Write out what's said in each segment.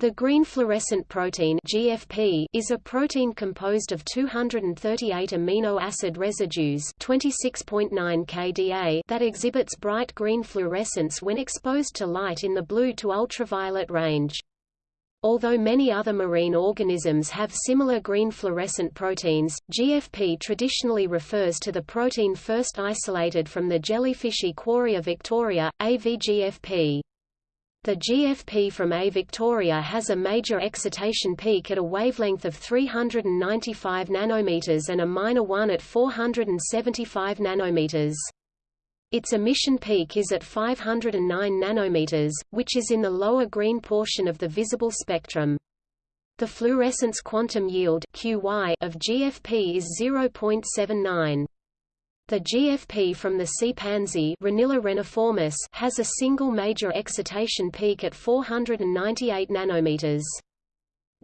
The green fluorescent protein GFP is a protein composed of 238 amino acid residues 26.9 kDa that exhibits bright green fluorescence when exposed to light in the blue to ultraviolet range. Although many other marine organisms have similar green fluorescent proteins, GFP traditionally refers to the protein first isolated from the jellyfish Aequorea victoria, AVGFP. The GFP from A Victoria has a major excitation peak at a wavelength of 395 nanometers and a minor one at 475 nanometers. Its emission peak is at 509 nanometers, which is in the lower green portion of the visible spectrum. The fluorescence quantum yield QY of GFP is 0.79. The GFP from the sea pansy reniformis has a single major excitation peak at 498 nanometers.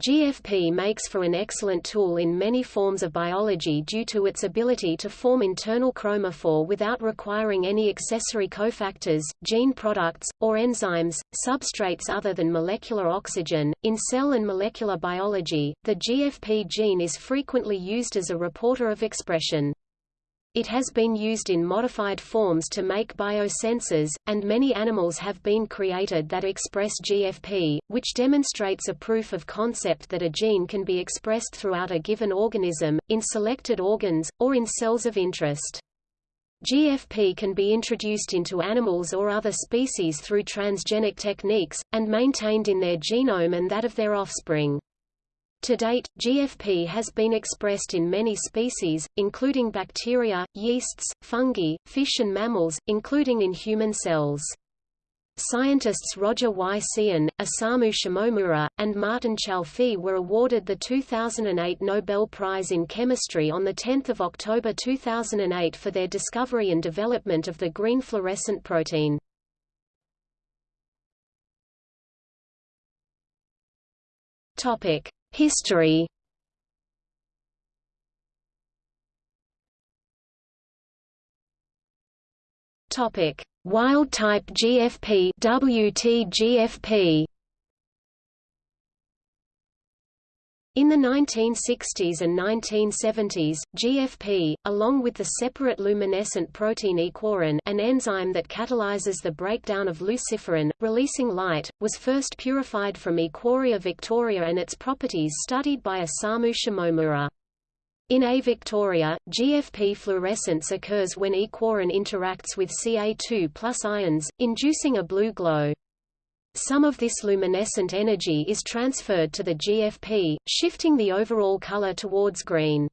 GFP makes for an excellent tool in many forms of biology due to its ability to form internal chromophore without requiring any accessory cofactors, gene products, or enzymes, substrates other than molecular oxygen. In cell and molecular biology, the GFP gene is frequently used as a reporter of expression. It has been used in modified forms to make biosensors, and many animals have been created that express GFP, which demonstrates a proof of concept that a gene can be expressed throughout a given organism, in selected organs, or in cells of interest. GFP can be introduced into animals or other species through transgenic techniques, and maintained in their genome and that of their offspring. To date, GFP has been expressed in many species, including bacteria, yeasts, fungi, fish and mammals, including in human cells. Scientists Roger Y. Tsien, Osamu Shimomura, and Martin Chalfie were awarded the 2008 Nobel Prize in Chemistry on 10 October 2008 for their discovery and development of the green fluorescent protein. Topic. History. Topic: Wild type GFP WT-GFP In the 1960s and 1970s, GFP, along with the separate luminescent protein aequorin an enzyme that catalyzes the breakdown of luciferin, releasing light, was first purified from Aequorea victoria and its properties studied by Osamu Shimomura. In A. victoria, GFP fluorescence occurs when aequorin interacts with Ca2 plus ions, inducing a blue glow. Some of this luminescent energy is transferred to the GFP, shifting the overall color towards green.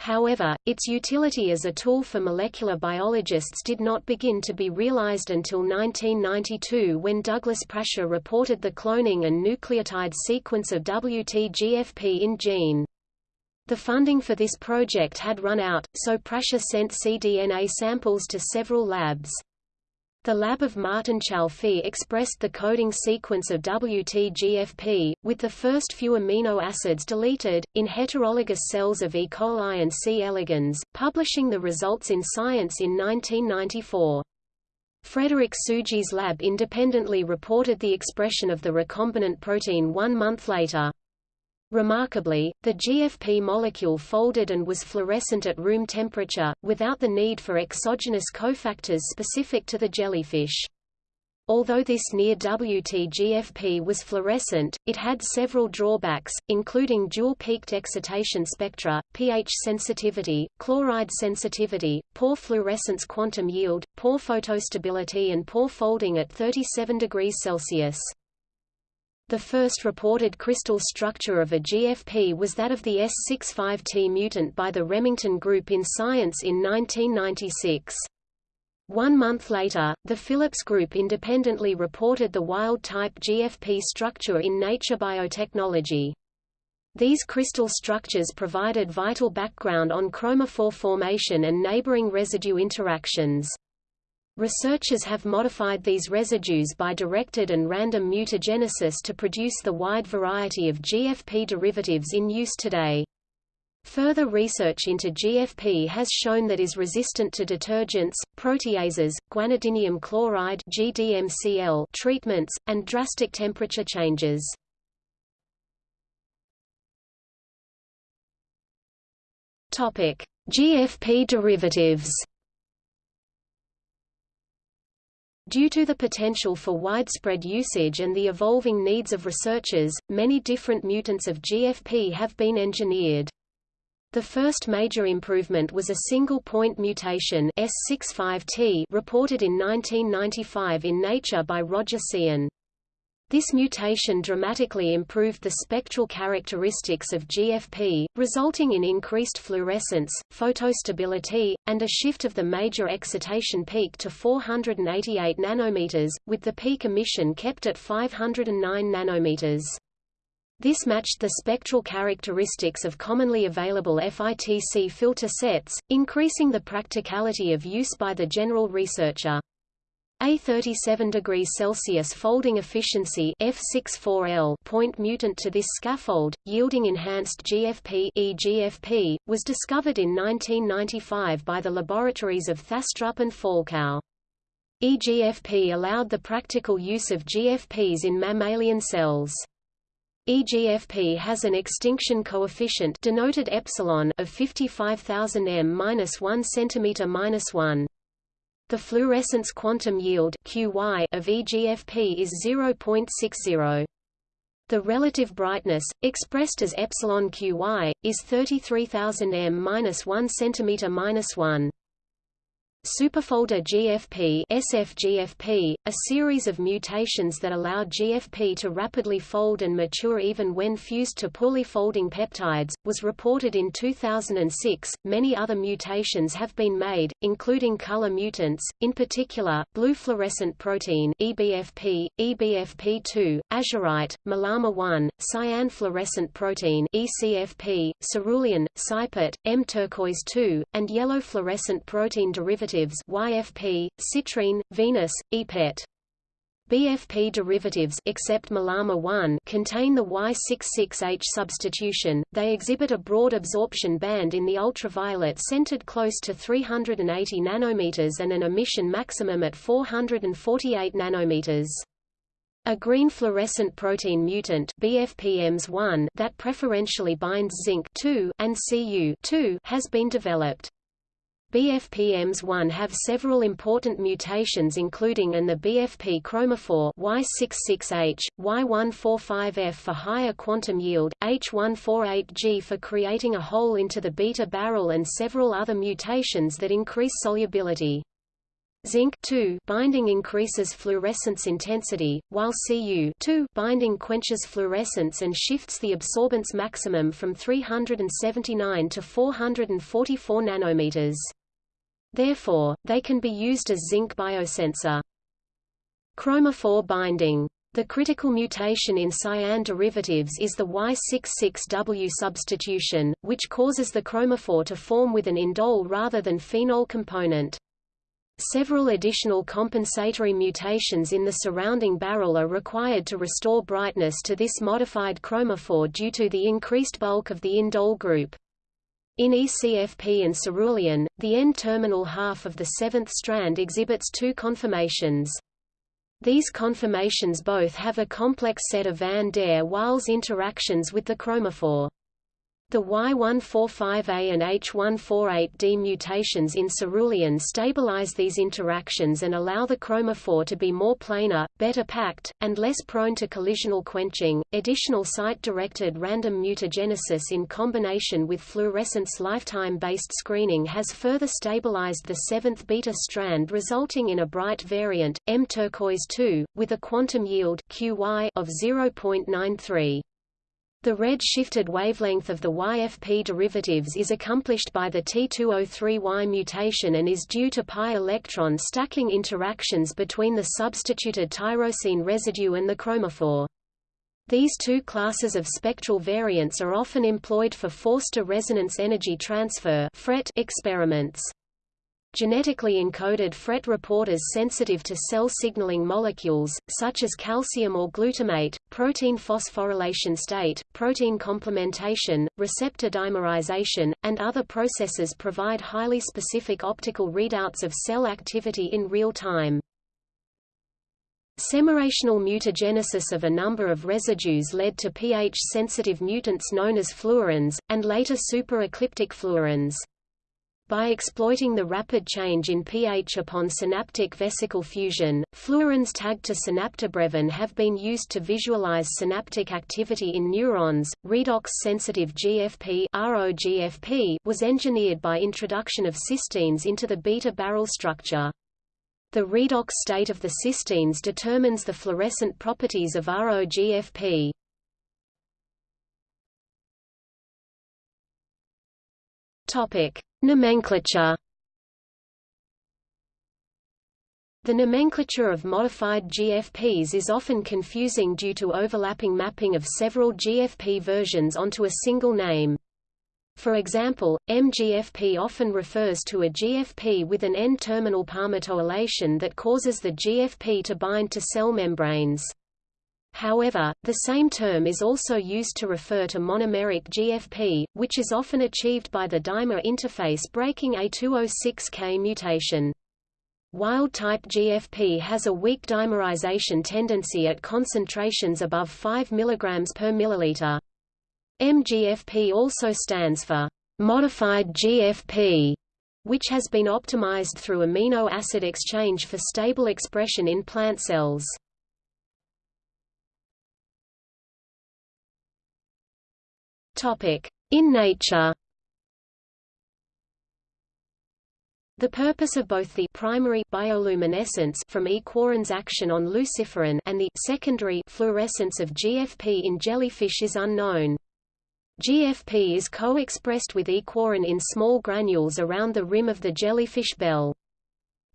However, its utility as a tool for molecular biologists did not begin to be realized until 1992 when Douglas Prasher reported the cloning and nucleotide sequence of WT-GFP in gene. The funding for this project had run out, so Prasher sent cDNA samples to several labs. The lab of Martin Chalfie expressed the coding sequence of WT-GFP, with the first few amino acids deleted, in heterologous cells of E. coli and C. elegans, publishing the results in Science in 1994. Frederick Tsuji's lab independently reported the expression of the recombinant protein one month later. Remarkably, the GFP molecule folded and was fluorescent at room temperature, without the need for exogenous cofactors specific to the jellyfish. Although this near WT-GFP was fluorescent, it had several drawbacks, including dual-peaked excitation spectra, pH sensitivity, chloride sensitivity, poor fluorescence quantum yield, poor photostability and poor folding at 37 degrees Celsius. The first reported crystal structure of a GFP was that of the S65T mutant by the Remington Group in Science in 1996. One month later, the Phillips Group independently reported the wild-type GFP structure in Nature Biotechnology. These crystal structures provided vital background on chromophore formation and neighboring residue interactions. Researchers have modified these residues by directed and random mutagenesis to produce the wide variety of GFP derivatives in use today. Further research into GFP has shown that is resistant to detergents, proteases, guanidinium chloride GDMCL treatments, and drastic temperature changes. GFP derivatives Due to the potential for widespread usage and the evolving needs of researchers, many different mutants of GFP have been engineered. The first major improvement was a single-point mutation S65T reported in 1995 in Nature by Roger Tsien. This mutation dramatically improved the spectral characteristics of GFP, resulting in increased fluorescence, photostability, and a shift of the major excitation peak to 488 nanometers, with the peak emission kept at 509 nanometers. This matched the spectral characteristics of commonly available FITC filter sets, increasing the practicality of use by the general researcher. A 37 degrees Celsius folding efficiency F64L point mutant to this scaffold, yielding enhanced GFP EGFP, was discovered in 1995 by the laboratories of Thastrup and Falkow. EGFP allowed the practical use of GFPs in mammalian cells. EGFP has an extinction coefficient denoted epsilon of 55,000 m-1 cm-1. The fluorescence quantum yield QY of EGFP is 0.60. The relative brightness, expressed as epsilon QY, is 33,000 m-1 cm-1. Superfolder GFP SFGFP, a series of mutations that allow GFP to rapidly fold and mature even when fused to poorly folding peptides, was reported in 2006. Many other mutations have been made, including color mutants, in particular, blue fluorescent protein EBFP, EBFP2, azurite, mKalama1, cyan fluorescent protein ECFP, cerulean, CyPET, M turquoise 2, and yellow fluorescent protein derivatives derivatives YFP, citrine, Venus, EPET. BFP derivatives except mKalama1 contain the Y66H substitution. They exhibit a broad absorption band in the ultraviolet centered close to 380 nanometers and an emission maximum at 448 nanometers. A green fluorescent protein mutant BFPMS1 that preferentially binds zinc and Cu has been developed. BFPMs1 have several important mutations including and the BFP chromophore Y66H, Y145F for higher quantum yield, H148G for creating a hole into the beta barrel and several other mutations that increase solubility. Zinc binding increases fluorescence intensity, while Cu binding quenches fluorescence and shifts the absorbance maximum from 379 to 444 nanometers. Therefore, they can be used as zinc biosensor. Chromophore binding the critical mutation in cyan derivatives is the Y66W substitution, which causes the chromophore to form with an indole rather than phenol component. Several additional compensatory mutations in the surrounding barrel are required to restore brightness to this modified chromophore due to the increased bulk of the indole group. In ECFP and cerulean, the N-terminal half of the seventh strand exhibits two conformations. These conformations both have a complex set of van der Waals interactions with the chromophore. The Y145A and H148D mutations in cerulean stabilize these interactions and allow the chromophore to be more planar, better packed, and less prone to collisional quenching. Additional site-directed random mutagenesis in combination with fluorescence lifetime-based screening has further stabilized the seventh beta strand resulting in a bright variant, M turquoise 2, with a quantum yield QY of 0.93. The red-shifted wavelength of the YFP derivatives is accomplished by the T203Y mutation and is due to pi electron stacking interactions between the substituted tyrosine residue and the chromophore. These two classes of spectral variants are often employed for Forster resonance energy transfer experiments. Genetically encoded FRET reporters sensitive to cell signaling molecules, such as calcium or glutamate, protein phosphorylation state, protein complementation, receptor dimerization, and other processes provide highly specific optical readouts of cell activity in real time. Semirational mutagenesis of a number of residues led to pH-sensitive mutants known as pHluorins, and later superecliptic pHluorins. By exploiting the rapid change in pH upon synaptic vesicle fusion, pHluorins tagged to synaptobrevin have been used to visualize synaptic activity in neurons. Redox-sensitive GFP (ROGFP) was engineered by introduction of cysteines into the beta barrel structure. The redox state of the cysteines determines the fluorescent properties of ROGFP. Topic: Nomenclature The nomenclature of modified GFPs is often confusing due to overlapping mapping of several GFP versions onto a single name. For example, MGFP often refers to a GFP with an N-terminal palmitoylation that causes the GFP to bind to cell membranes. However, the same term is also used to refer to monomeric GFP, which is often achieved by the dimer interface breaking A206K mutation. Wild-type GFP has a weak dimerization tendency at concentrations above 5 mg per milliliter. MGFP also stands for modified GFP, which has been optimized through amino acid exchange for stable expression in plant cells. In nature The purpose of both the primary bioluminescence from E. action on luciferin and the secondary fluorescence of GFP in jellyfish is unknown. GFP is co-expressed with E. quarin in small granules around the rim of the jellyfish bell.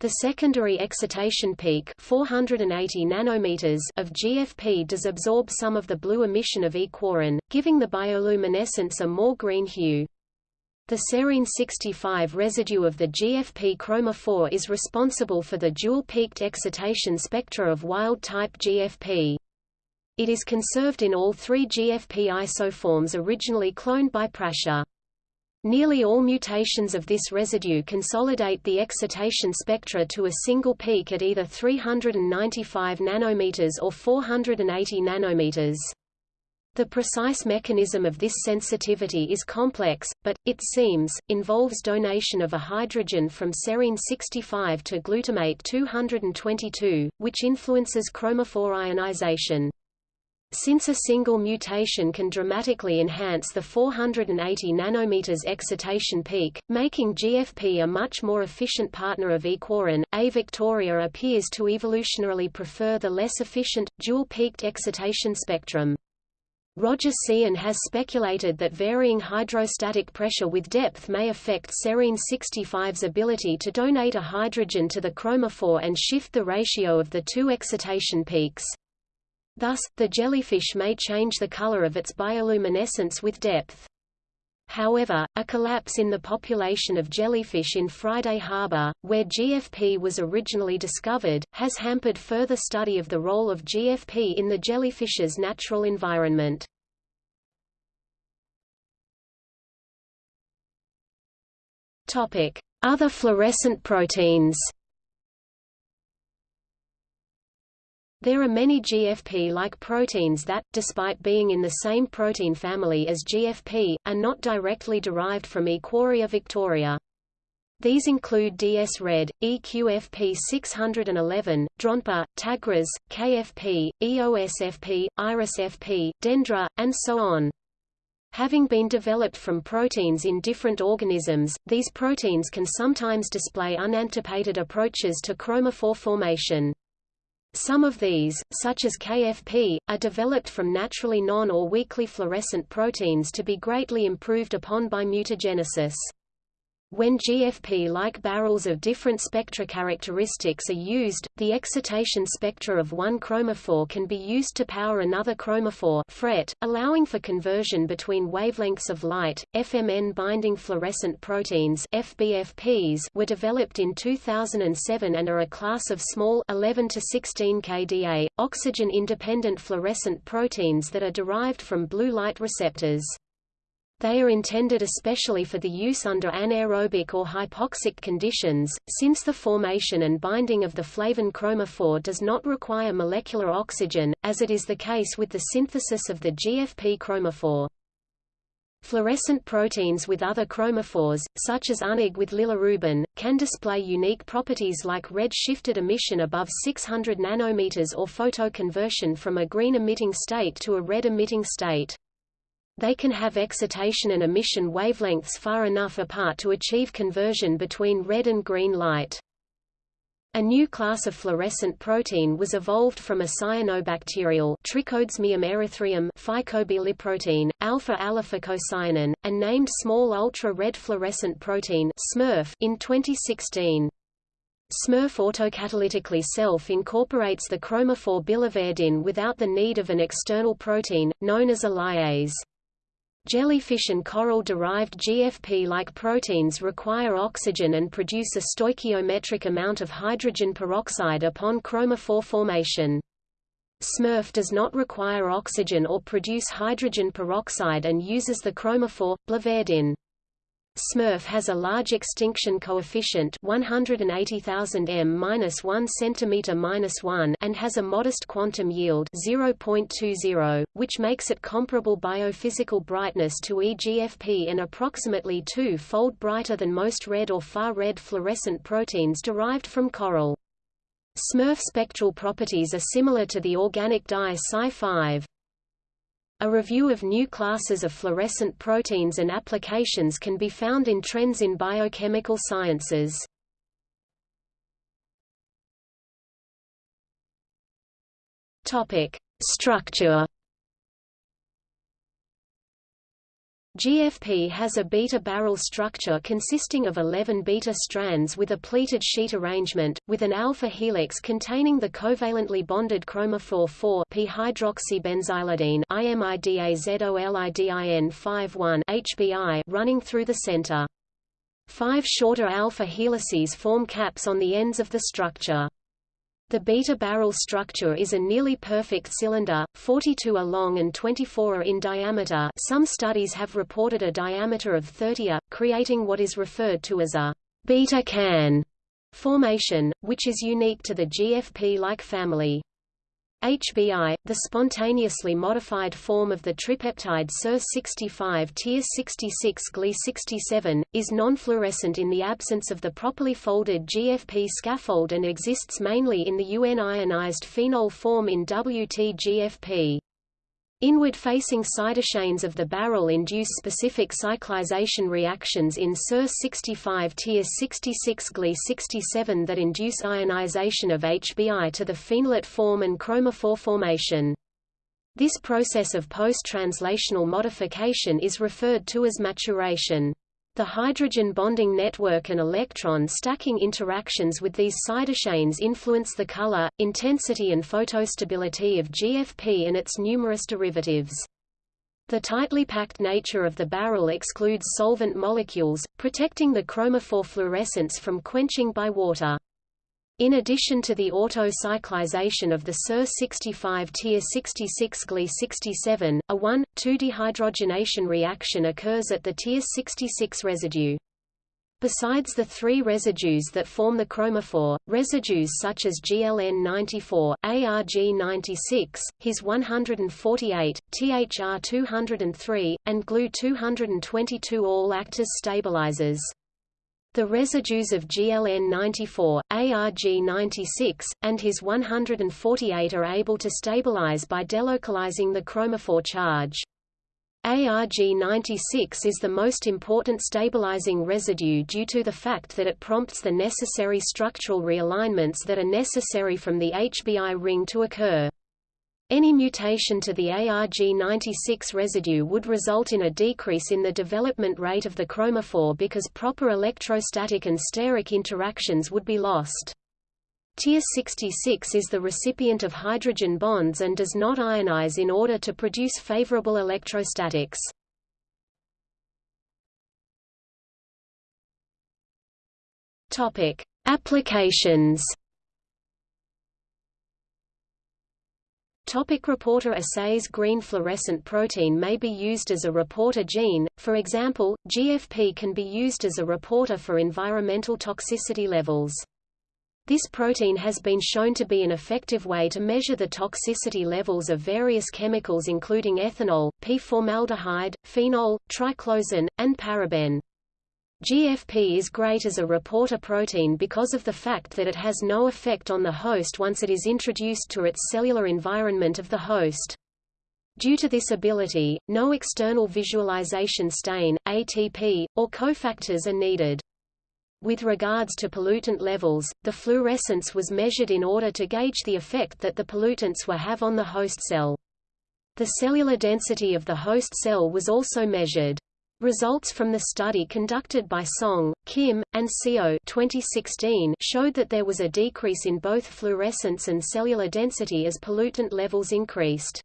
The secondary excitation peak 480 nanometers of GFP does absorb some of the blue emission of aequorin, giving the bioluminescence a more green hue. The serine 65 residue of the GFP chromophore is responsible for the dual-peaked excitation spectra of wild-type GFP. It is conserved in all three GFP isoforms originally cloned by Prasher. Nearly all mutations of this residue consolidate the excitation spectra to a single peak at either 395 nanometers or 480 nanometers. The precise mechanism of this sensitivity is complex, but, it seems, involves donation of a hydrogen from serine 65 to glutamate 222, which influences chromophore ionization. Since a single mutation can dramatically enhance the 480 nanometers excitation peak, making GFP a much more efficient partner of aequorin, A. Victoria appears to evolutionarily prefer the less efficient, dual-peaked excitation spectrum. Roger Tsien has speculated that varying hydrostatic pressure with depth may affect serine 65's ability to donate a hydrogen to the chromophore and shift the ratio of the two excitation peaks. Thus, the jellyfish may change the color of its bioluminescence with depth. However, a collapse in the population of jellyfish in Friday Harbor, where GFP was originally discovered, has hampered further study of the role of GFP in the jellyfish's natural environment. Other fluorescent proteins There are many GFP-like proteins that, despite being in the same protein family as GFP, are not directly derived from Aequorea victoria. These include DS-RED, EQFP611, DRONPA, TAGRAS, KFP, EOSFP, IRISFP, Dendra, and so on. Having been developed from proteins in different organisms, these proteins can sometimes display unanticipated approaches to chromophore formation. Some of these, such as KFP, are developed from naturally non- or weakly fluorescent proteins to be greatly improved upon by mutagenesis. When GFP-like barrels of different spectra characteristics are used, the excitation spectra of one chromophore can be used to power another chromophore FRET, allowing for conversion between wavelengths of light. FMN-binding fluorescent proteins FBFPs were developed in 2007 and are a class of small 11 to 16 kDa, oxygen-independent fluorescent proteins that are derived from blue light receptors. They are intended especially for the use under anaerobic or hypoxic conditions, since the formation and binding of the flavin chromophore does not require molecular oxygen, as it is the case with the synthesis of the GFP chromophore. Fluorescent proteins with other chromophores, such as UnaG with bilirubin, can display unique properties like red-shifted emission above 600 nanometers or photoconversion from a green-emitting state to a red-emitting state. They can have excitation and emission wavelengths far enough apart to achieve conversion between red and green light. A new class of fluorescent protein was evolved from a cyanobacterial Trichodesmium erythraeum phycobiliprotein, alpha-allophycocyanin, and named small ultra-red fluorescent protein SMURF in 2016. SMURF autocatalytically self-incorporates the chromophore biliverdin without the need of an external protein, known as a lyase. Jellyfish and coral-derived GFP-like proteins require oxygen and produce a stoichiometric amount of hydrogen peroxide upon chromophore formation. SMURF does not require oxygen or produce hydrogen peroxide and uses the chromophore, biliverdin. SMURF has a large extinction coefficient 180,000 m-1 cm-1 and has a modest quantum yield 0.20, which makes it comparable biophysical brightness to EGFP and approximately two-fold brighter than most red or far-red fluorescent proteins derived from coral. SMURF spectral properties are similar to the organic dye Cy5. A review of new classes of fluorescent proteins and applications can be found in Trends in Biochemical Sciences. Topic: Structure GFP has a beta-barrel structure consisting of 11 beta strands with a pleated sheet arrangement, with an alpha helix containing the covalently bonded chromophore 4 p-hydroxybenzylidene imidazolidin 5 HBI running through the center. Five shorter alpha helices form caps on the ends of the structure. The beta barrel structure is a nearly perfect cylinder, 42 are long and 24 are in diameter some studies have reported a diameter of 30 a, creating what is referred to as a beta can formation, which is unique to the GFP-like family. HBI, the spontaneously modified form of the tripeptide Ser65 Tyr66 Gly67, is nonfluorescent in the absence of the properly folded GFP scaffold and exists mainly in the UN ionized phenol form in WT-GFP. Inward-facing sidechains of the barrel induce specific cyclization reactions in Ser65 Tyr66 Gly67 that induce ionization of HBI to the phenolate form and chromophore formation. This process of post-translational modification is referred to as maturation. The hydrogen bonding network and electron stacking interactions with these sidechains influence the color, intensity and photostability of GFP and its numerous derivatives. The tightly packed nature of the barrel excludes solvent molecules, protecting the chromophore fluorescence from quenching by water. In addition to the auto-cyclization of the Ser65 Tyr66 Gly67, a 1,2-dehydrogenation reaction occurs at the Tyr66 residue. Besides the three residues that form the chromophore, residues such as GLN94, ARG96, His 148, THR203, and GLU222 all act as stabilizers. The residues of GLN94, ARG96, and His 148 are able to stabilize by delocalizing the chromophore charge. ARG96 is the most important stabilizing residue due to the fact that it prompts the necessary structural realignments that are necessary from the HBI ring to occur. Any mutation to the ARG96 residue would result in a decrease in the development rate of the chromophore because proper electrostatic and steric interactions would be lost. Tyr66 is the recipient of hydrogen bonds and does not ionize in order to produce favorable electrostatics. Applications Topic reporter assays Green fluorescent protein may be used as a reporter gene, for example, GFP can be used as a reporter for environmental toxicity levels. This protein has been shown to be an effective way to measure the toxicity levels of various chemicals including ethanol, p-formaldehyde, phenol, triclosan, and paraben. GFP is great as a reporter protein because of the fact that it has no effect on the host once it is introduced to its cellular environment of the host. Due to this ability, no external visualization stain, ATP, or cofactors are needed. With regards to pollutant levels, the fluorescence was measured in order to gauge the effect that the pollutants will have on the host cell. The cellular density of the host cell was also measured. Results from the study conducted by Song, Kim, and Seo 2016 showed that there was a decrease in both fluorescence and cellular density as pollutant levels increased.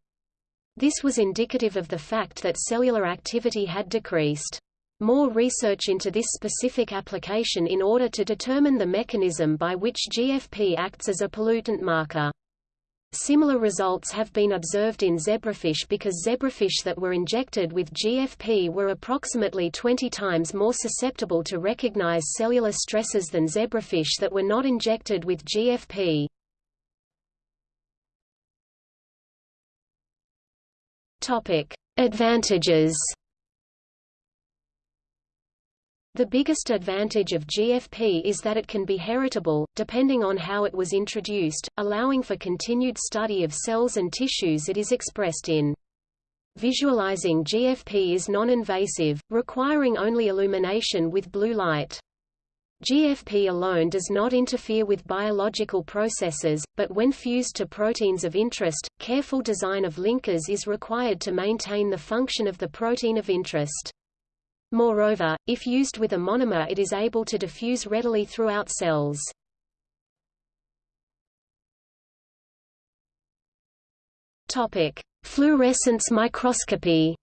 This was indicative of the fact that cellular activity had decreased. More research into this specific application in order to determine the mechanism by which GFP acts as a pollutant marker. Similar results have been observed in zebrafish because zebrafish that were injected with GFP were approximately 20 times more susceptible to recognize cellular stresses than zebrafish that were not injected with GFP. Topic: Advantages the biggest advantage of GFP is that it can be heritable, depending on how it was introduced, allowing for continued study of cells and tissues it is expressed in. Visualizing GFP is non-invasive, requiring only illumination with blue light. GFP alone does not interfere with biological processes, but when fused to proteins of interest, careful design of linkers is required to maintain the function of the protein of interest. Moreover, if used with a monomer it is able to diffuse readily throughout cells. Topic: Fluorescence microscopy.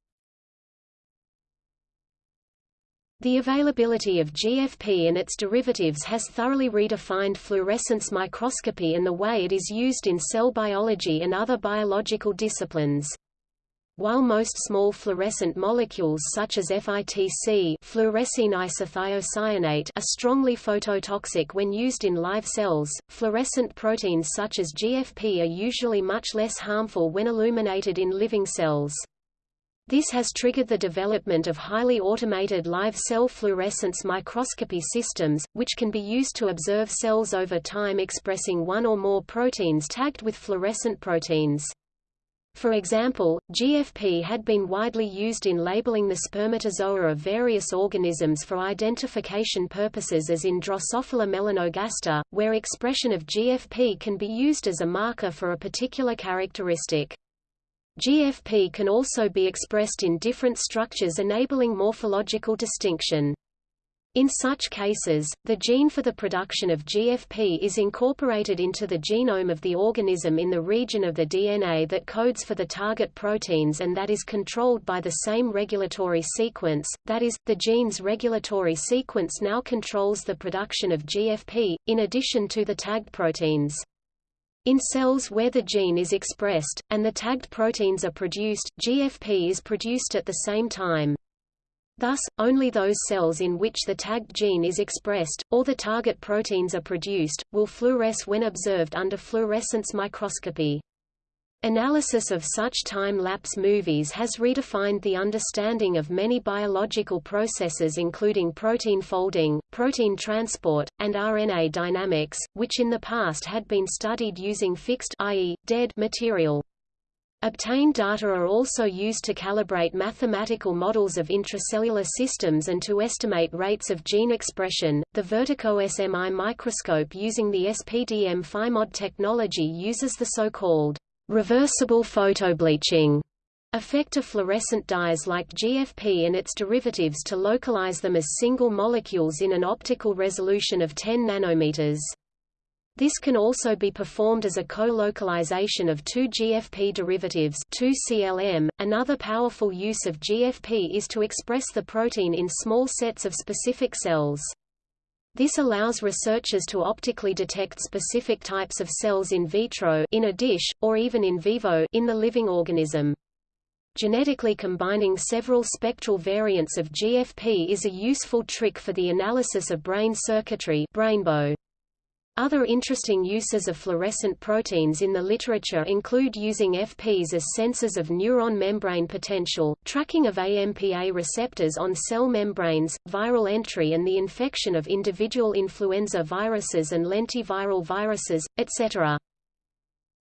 The availability of GFP and its derivatives has thoroughly redefined fluorescence microscopy and the way it is used in cell biology and other biological disciplines. While most small fluorescent molecules such as FITC fluorescein isothiocyanate are strongly phototoxic when used in live cells, fluorescent proteins such as GFP are usually much less harmful when illuminated in living cells. This has triggered the development of highly automated live cell fluorescence microscopy systems, which can be used to observe cells over time expressing one or more proteins tagged with fluorescent proteins. For example, GFP had been widely used in labeling the spermatozoa of various organisms for identification purposes as in Drosophila melanogaster, where expression of GFP can be used as a marker for a particular characteristic. GFP can also be expressed in different structures enabling morphological distinction. In such cases, the gene for the production of GFP is incorporated into the genome of the organism in the region of the DNA that codes for the target proteins and that is controlled by the same regulatory sequence, that is, the gene's regulatory sequence now controls the production of GFP, in addition to the tagged proteins. In cells where the gene is expressed, and the tagged proteins are produced, GFP is produced at the same time. Thus, only those cells in which the tagged gene is expressed, or the target proteins are produced, will fluoresce when observed under fluorescence microscopy. Analysis of such time-lapse movies has redefined the understanding of many biological processes including protein folding, protein transport, and RNA dynamics, which in the past had been studied using fixed i.e., dead material. Obtained data are also used to calibrate mathematical models of intracellular systems and to estimate rates of gene expression. The Vertico SMI microscope using the SPDM PHIMOD technology uses the so-called reversible photobleaching effect of fluorescent dyes like GFP and its derivatives to localize them as single molecules in an optical resolution of 10 nanometers. This can also be performed as a co-localization of two GFP derivatives 2CLM. .Another powerful use of GFP is to express the protein in small sets of specific cells. This allows researchers to optically detect specific types of cells in vitro in a dish, or even in vivo in the living organism. Genetically combining several spectral variants of GFP is a useful trick for the analysis of brain circuitry brainbow. Other interesting uses of fluorescent proteins in the literature include using FPs as sensors of neuron membrane potential, tracking of AMPA receptors on cell membranes, viral entry and the infection of individual influenza viruses and lentiviral viruses, etc.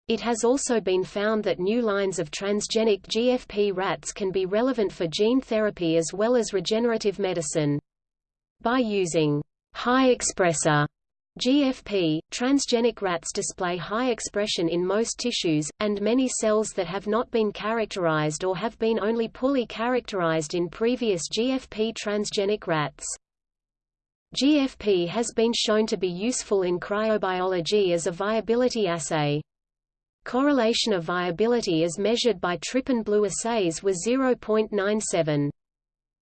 It has also been found that new lines of transgenic GFP rats can be relevant for gene therapy as well as regenerative medicine. By using high expressor GFP, transgenic rats display high expression in most tissues, and many cells that have not been characterized or have been only poorly characterized in previous GFP transgenic rats. GFP has been shown to be useful in cryobiology as a viability assay. Correlation of viability as measured by trypan blue assays was 0.97.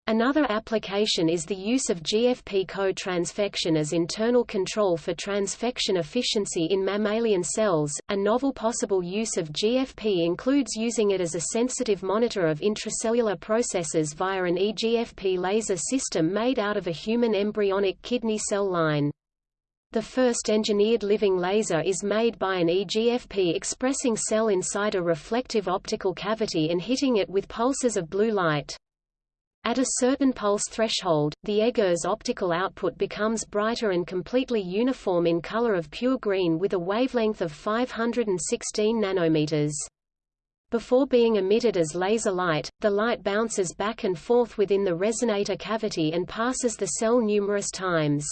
Another application is the use of GFP co-transfection as internal control for transfection efficiency in mammalian cells. A novel possible use of GFP includes using it as a sensitive monitor of intracellular processes via an EGFP laser system made out of a human embryonic kidney cell line. The first engineered living laser is made by an EGFP expressing cell inside a reflective optical cavity and hitting it with pulses of blue light. At a certain pulse threshold, the EGER's optical output becomes brighter and completely uniform in color of pure green with a wavelength of 516 nanometers. Before being emitted as laser light, the light bounces back and forth within the resonator cavity and passes the cell numerous times.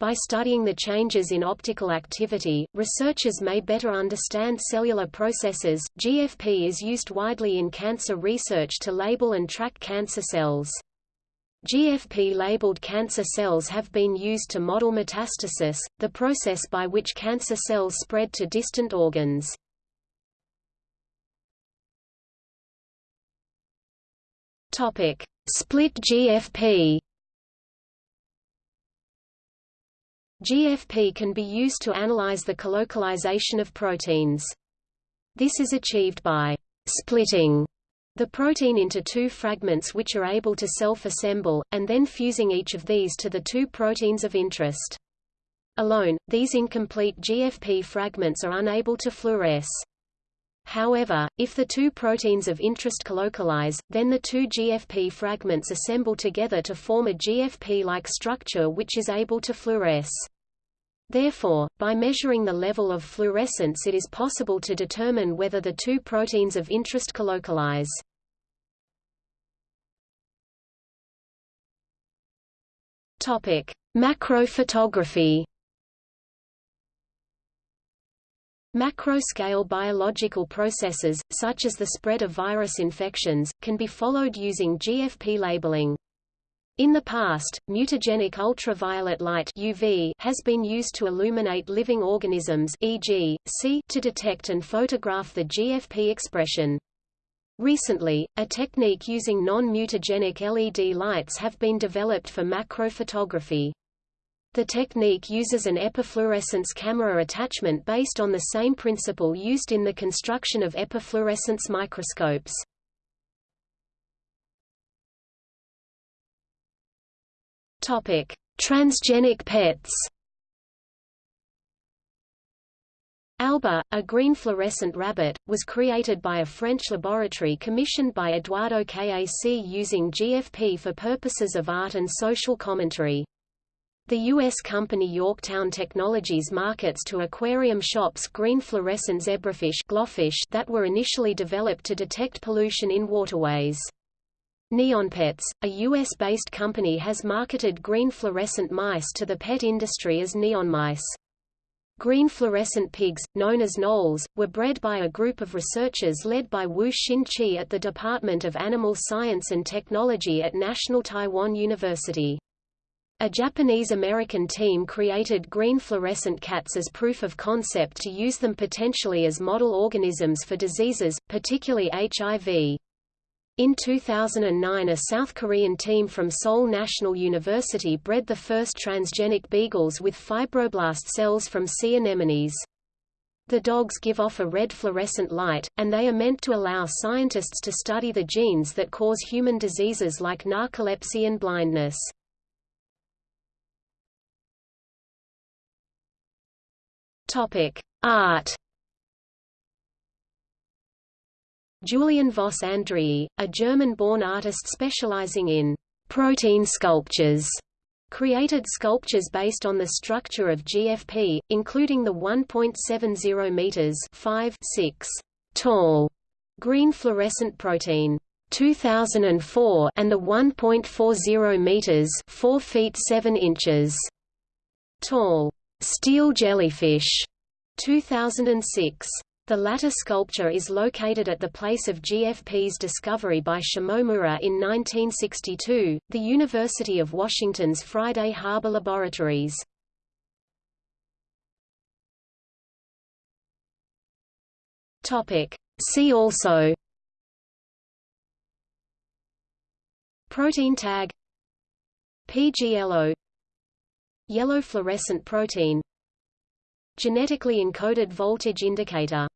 By studying the changes in optical activity, researchers may better understand cellular processes. GFP is used widely in cancer research to label and track cancer cells. GFP-labeled cancer cells have been used to model metastasis, the process by which cancer cells spread to distant organs. Topic: Split GFP GFP can be used to analyze the colocalization of proteins. This is achieved by splitting the protein into two fragments which are able to self-assemble, and then fusing each of these to the two proteins of interest. Alone, these incomplete GFP fragments are unable to fluoresce. However, if the two proteins of interest colocalize, then the two GFP fragments assemble together to form a GFP-like structure which is able to fluoresce. Therefore, by measuring the level of fluorescence it is possible to determine whether the two proteins of interest colocalize. Topic: Macrophotography. Macro-scale biological processes, such as the spread of virus infections, can be followed using GFP labeling. In the past, mutagenic ultraviolet light UV has been used to illuminate living organisms e.g., C to detect and photograph the GFP expression. Recently, a technique using non-mutagenic LED lights have been developed for macrophotography. The technique uses an epifluorescence camera attachment based on the same principle used in the construction of epifluorescence microscopes. Topic: Transgenic pets. Alba, a green fluorescent rabbit, was created by a French laboratory commissioned by Eduardo Kac using GFP for purposes of art and social commentary. The U.S. company Yorktown Technologies markets to aquarium shops green fluorescent zebrafish that were initially developed to detect pollution in waterways. NeonPets, a U.S.-based company has marketed green fluorescent mice to the pet industry as neon mice. Green fluorescent pigs, known as gnoles, were bred by a group of researchers led by Wu Xin-chi at the Department of Animal Science and Technology at National Taiwan University. A Japanese-American team created green fluorescent cats as proof of concept to use them potentially as model organisms for diseases, particularly HIV. In 2009 a South Korean team from Seoul National University bred the first transgenic beagles with fibroblast cells from sea anemones. The dogs give off a red fluorescent light, and they are meant to allow scientists to study the genes that cause human diseases like narcolepsy and blindness. Art. Julian Voss Andreae, a German-born artist specializing in protein sculptures, created sculptures based on the structure of GFP, including the 1.70 meters 5 6 tall green fluorescent protein 2004 and the 1.40 meters 4 feet 7 inches tall steel jellyfish 2006 the latter sculpture is located at the place of GFP's discovery by Shimomura in 1962, the University of Washington's Friday Harbor Laboratories. See also Protein tag PGLO Yellow fluorescent protein Genetically encoded voltage indicator